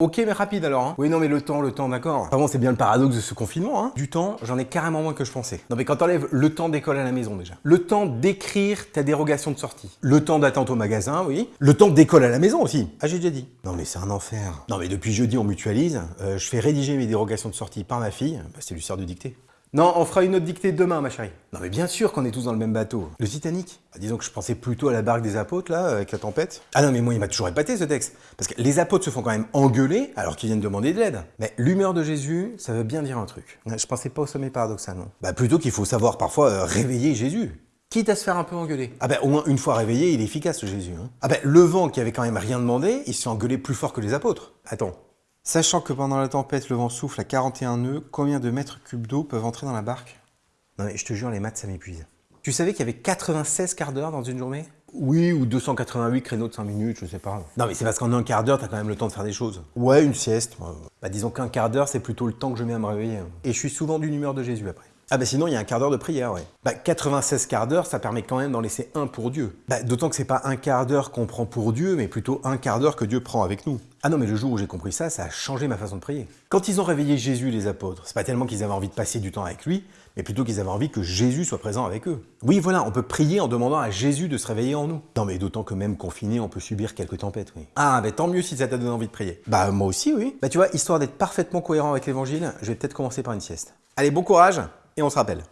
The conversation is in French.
Ok, mais rapide alors. Hein. Oui, non, mais le temps, le temps, d'accord. Vraiment, c'est bien le paradoxe de ce confinement. Hein. Du temps, j'en ai carrément moins que je pensais. Non, mais quand t'enlèves le temps d'école à la maison déjà, le temps d'écrire ta dérogation de sortie, le temps d'attente au magasin, oui, le temps d'école à la maison aussi. Ah, j'ai déjà dit. Non, mais c'est un enfer. Non, mais depuis jeudi, on mutualise. Euh, je fais rédiger mes dérogations de sortie par ma fille. Bah, c'est lui sert de dictée. Non, on fera une autre dictée demain, ma chérie. Non, mais bien sûr qu'on est tous dans le même bateau. Le Titanic bah, Disons que je pensais plutôt à la barque des apôtres, là, avec la tempête. Ah non, mais moi, il m'a toujours épaté, ce texte. Parce que les apôtres se font quand même engueuler alors qu'ils viennent demander de l'aide. Mais l'humeur de Jésus, ça veut bien dire un truc. Je pensais pas au sommet paradoxal, non Bah, plutôt qu'il faut savoir parfois euh, réveiller Jésus. Quitte à se faire un peu engueuler. Ah ben, au moins une fois réveillé, il est efficace, ce Jésus. Hein. Ah ben, le vent qui avait quand même rien demandé, il se fait engueuler plus fort que les apôtres. Attends, Sachant que pendant la tempête, le vent souffle à 41 nœuds, combien de mètres cubes d'eau peuvent entrer dans la barque? Non mais je te jure, les maths, ça m'épuise. Tu savais qu'il y avait 96 quarts d'heure dans une journée? Oui, ou 288 créneaux de 5 minutes, je sais pas. Non mais c'est parce qu'en un quart d'heure, t'as quand même le temps de faire des choses. Ouais, une sieste. Bah disons qu'un quart d'heure, c'est plutôt le temps que je mets à me réveiller. Et je suis souvent d'une humeur de Jésus après. Ah bah sinon, il y a un quart d'heure de prière, ouais. Bah 96 quarts d'heure, ça permet quand même d'en laisser un pour Dieu. Bah d'autant que c'est pas un quart d'heure qu'on prend pour Dieu, mais plutôt un quart d'heure que Dieu prend avec nous. Ah non, mais le jour où j'ai compris ça, ça a changé ma façon de prier. Quand ils ont réveillé Jésus, les apôtres, c'est pas tellement qu'ils avaient envie de passer du temps avec lui, mais plutôt qu'ils avaient envie que Jésus soit présent avec eux. Oui, voilà, on peut prier en demandant à Jésus de se réveiller en nous. Non, mais d'autant que même confiné, on peut subir quelques tempêtes, oui. Ah, mais tant mieux si ça t'a donné envie de prier. Bah, moi aussi, oui. Bah, tu vois, histoire d'être parfaitement cohérent avec l'évangile, je vais peut-être commencer par une sieste. Allez, bon courage, et on se rappelle.